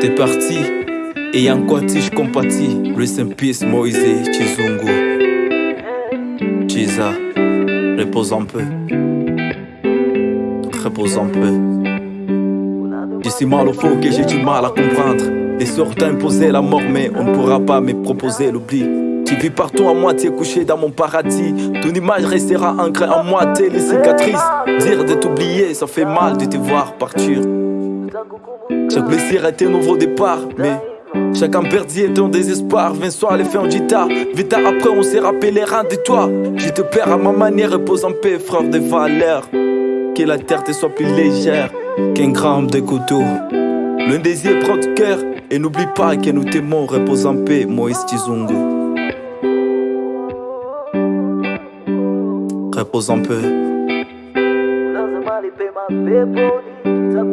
T'es parti, et y'a quoi je compatis. Rest in peace, Moïse Chizungu. Chiza, repose un peu. Repose un peu. Je suis mal au fond que j'ai du mal à comprendre. Des sortes imposé la mort, mais on ne pourra pas me proposer l'oubli. Tu vis partout à moitié couché dans mon paradis. Ton image restera ancrée en moi, t'es les cicatrices. Dire de t'oublier, ça fait mal de te voir partir. Chaque blessure est un nouveau départ, mais Chacun perdu est en désespoir. Viens soir les faits en guitare. Vite après, on s'est rappelé rien de toi. Je te perds à ma manière, repose en paix, frère de valeur. Que la terre te soit plus légère qu'un gramme de couteau. Le désir prend du cœur. Et n'oublie pas que nous t'aimons, repose en paix, Moïse Tizungu. Repose un peu.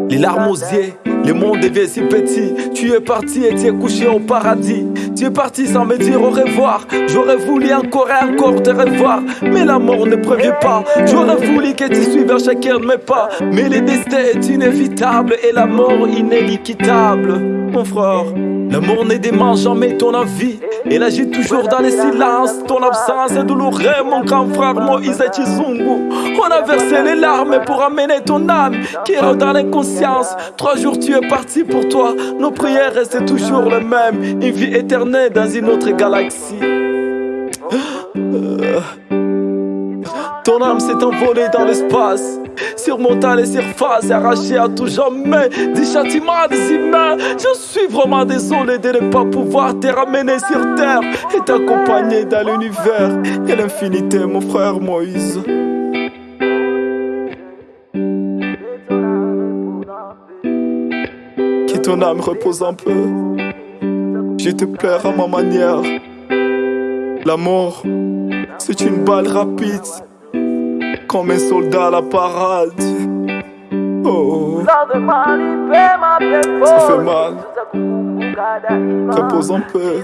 Les larmes aux yeux, le monde devient si petit. Tu es parti et tu es couché au paradis. Tu es parti sans me dire au revoir. J'aurais voulu encore et encore te revoir. Mais la mort ne prévient pas. J'aurais voulu que tu suives à chacun de mes pas. Mais le destin est inévitable et la mort inéluctable. Mon frère, l'amour ne demande jamais ton avis. Elle agit toujours dans le silence. Ton absence est douloureuse, mon grand frère Moïse Chizungu. On a versé les larmes pour amener ton âme qui est dans l'inconscience. Trois jours tu es parti pour toi. Nos prières restent toujours les mêmes. Une vie éternelle dans une autre galaxie. Euh, ton âme s'est envolée dans l'espace, surmontant les surfaces, arrachée à tout jamais des châtiments des humains. Je suis vraiment désolé de ne pas pouvoir te ramener sur terre et t'accompagner dans l'univers et l'infinité, mon frère Moïse. Que ton âme repose un peu. Je te pleure à ma manière. L'amour, c'est une balle rapide comme un soldat à la parade. Oh, ça fait mal. Repose un peu.